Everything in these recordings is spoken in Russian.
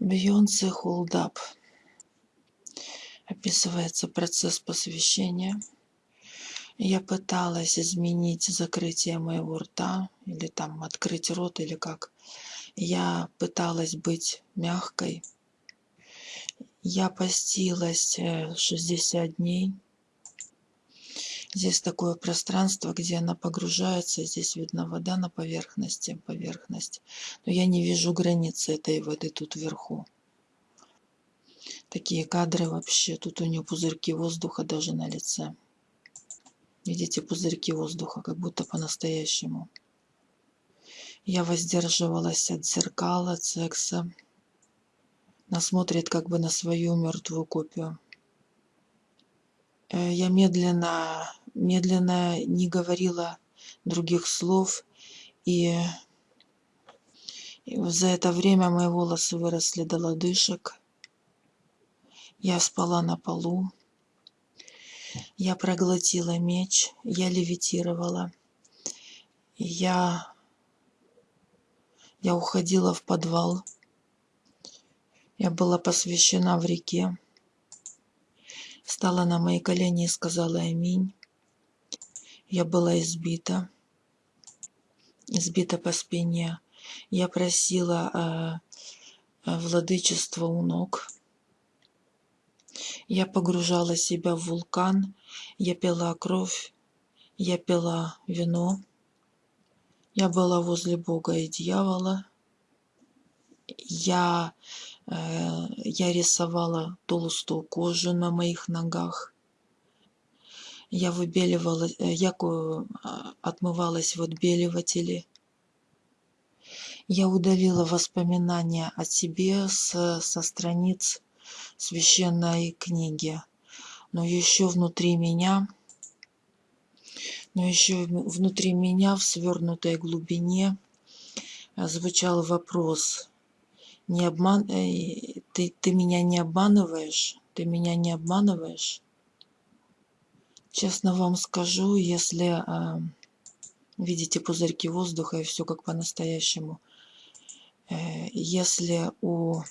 Hold Up. Описывается процесс посвящения. Я пыталась изменить закрытие моего рта, или там открыть рот, или как. Я пыталась быть мягкой. Я постилась 60 э, дней. Здесь такое пространство, где она погружается. Здесь видно вода на поверхности, поверхность. Но я не вижу границы этой воды тут вверху. Такие кадры вообще. Тут у нее пузырьки воздуха даже на лице. Видите, пузырьки воздуха, как будто по-настоящему. Я воздерживалась от зеркал, от секса. Она смотрит как бы на свою мертвую копию. Э, я медленно, медленно не говорила других слов, и, и за это время мои волосы выросли до лодыжек. Я спала на полу. Я проглотила меч, я левитировала. Я, я уходила в подвал. Я была посвящена в реке. Стала на мои колени и сказала «Аминь». Я была избита, избита по спине. Я просила э, владычество у ног. Я погружала себя в вулкан, я пила кровь, я пила вино. Я была возле Бога и дьявола. Я, э, я рисовала толстую кожу на моих ногах. Я выбеливала, э, я отмывалась в отбеливателе. Я удалила воспоминания о себе с, со страниц священной книги. Но еще внутри меня, но еще внутри меня в свернутой глубине э, звучал вопрос. Не обман... Э, ты, ты меня не обманываешь? Ты меня не обманываешь? Честно вам скажу, если э, видите пузырьки воздуха и все как по-настоящему, э, если у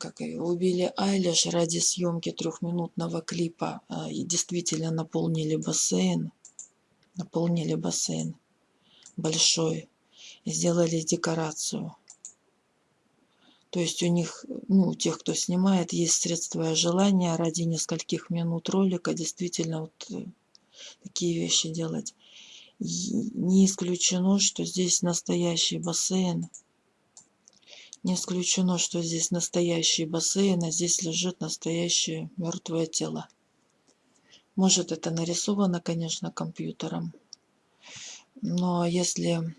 как ее убили Айлиш ради съемки трехминутного клипа и действительно наполнили бассейн, наполнили бассейн большой, сделали декорацию. То есть у них, ну, у тех, кто снимает, есть средства и желание ради нескольких минут ролика действительно вот э, такие вещи делать. И не исключено, что здесь настоящий бассейн, не исключено, что здесь настоящий бассейн, а здесь лежит настоящее мертвое тело. Может, это нарисовано, конечно, компьютером. Но если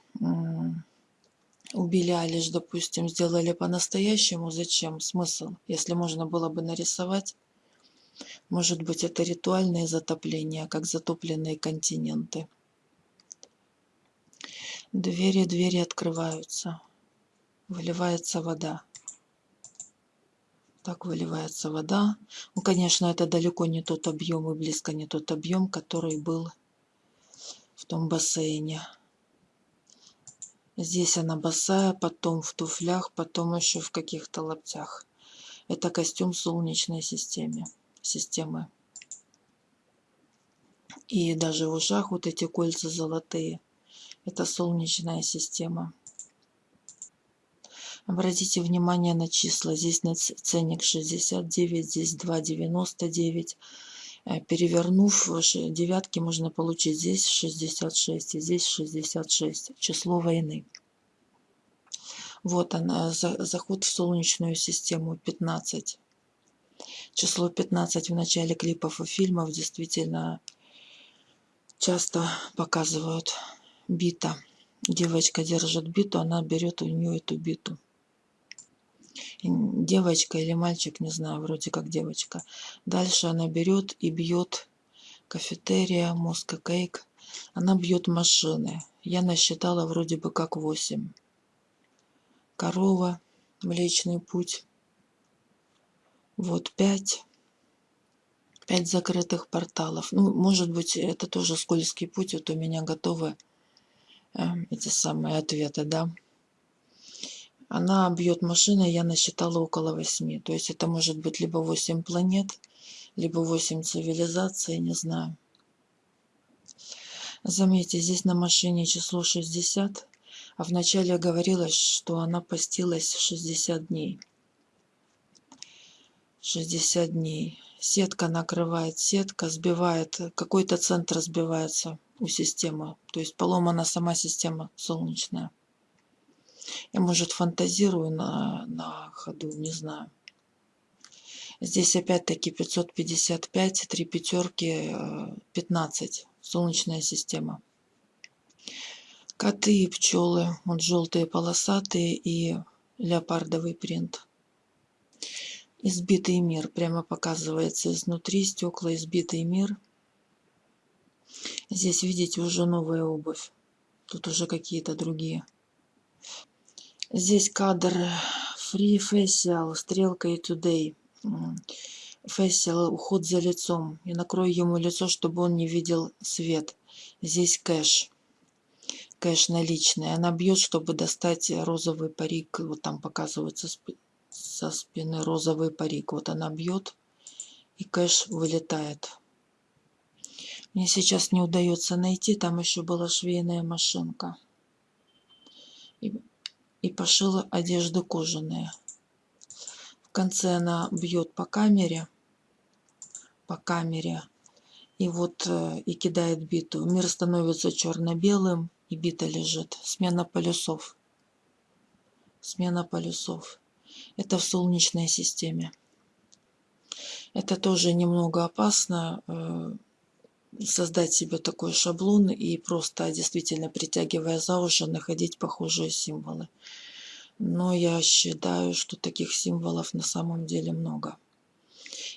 убили Алиш, допустим, сделали по-настоящему, зачем? Смысл? Если можно было бы нарисовать, может быть, это ритуальное затопление, как затопленные континенты. Двери, двери открываются выливается вода. Так выливается вода. Ну, конечно, это далеко не тот объем и близко не тот объем, который был в том бассейне. Здесь она босая, потом в туфлях, потом еще в каких-то лаптях. Это костюм солнечной системы. системы. И даже в ушах вот эти кольца золотые. Это солнечная система. Обратите внимание на числа. Здесь ценник 69, здесь 2,99. Э, перевернув девятки, можно получить здесь 66 и здесь 66. Число войны. Вот она, заход в Солнечную систему 15. Число 15 в начале клипов и фильмов действительно часто показывают бита. Девочка держит биту, она берет у нее эту биту девочка или мальчик, не знаю, вроде как девочка. Дальше она берет и бьет кафетерия, мозга кейк. Она бьет машины. Я насчитала вроде бы как 8. Корова, Млечный путь. Вот 5. 5 закрытых порталов. Ну, может быть, это тоже скользкий путь. Вот у меня готовы э, эти самые ответы, да. Она бьет машиной, я насчитала около восьми. То есть это может быть либо восемь планет, либо восемь цивилизаций, не знаю. Заметьте, здесь на машине число 60, а вначале говорилось, что она постилась 60 дней. 60 дней. Сетка накрывает, сетка сбивает, какой-то центр сбивается у системы. То есть поломана сама система солнечная. Я, может, фантазирую на, на ходу, не знаю. Здесь опять-таки 555, три пятерки, 15. Э, Солнечная система. Коты и пчелы. Вот желтые полосатые и леопардовый принт. Избитый мир. Прямо показывается изнутри стекла избитый мир. Здесь, видите, уже новая обувь. Тут уже какие-то другие. Здесь кадр Free Facial, стрелка и Today. Facial, уход за лицом. И накрою ему лицо, чтобы он не видел свет. Здесь кэш. Кэш наличный. Она бьет, чтобы достать розовый парик. Вот там показывается со спины розовый парик. Вот она бьет, и кэш вылетает. Мне сейчас не удается найти. Там еще была швейная машинка. И пошила одежду кожаные. В конце она бьет по камере, по камере, и вот э, и кидает биту. Мир становится черно-белым, и бита лежит. Смена полюсов. Смена полюсов. Это в Солнечной системе. Это тоже немного опасно, э, создать себе такой шаблон и просто действительно притягивая за уши находить похожие символы. Но я считаю, что таких символов на самом деле много.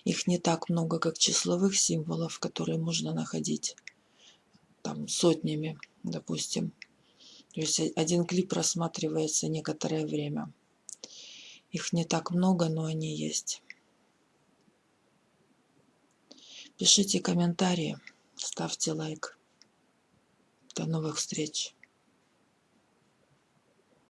Их не так много, как числовых символов, которые можно находить там сотнями, допустим. То есть один клип рассматривается некоторое время. Их не так много, но они есть. Пишите комментарии. Ставьте лайк. До новых встреч.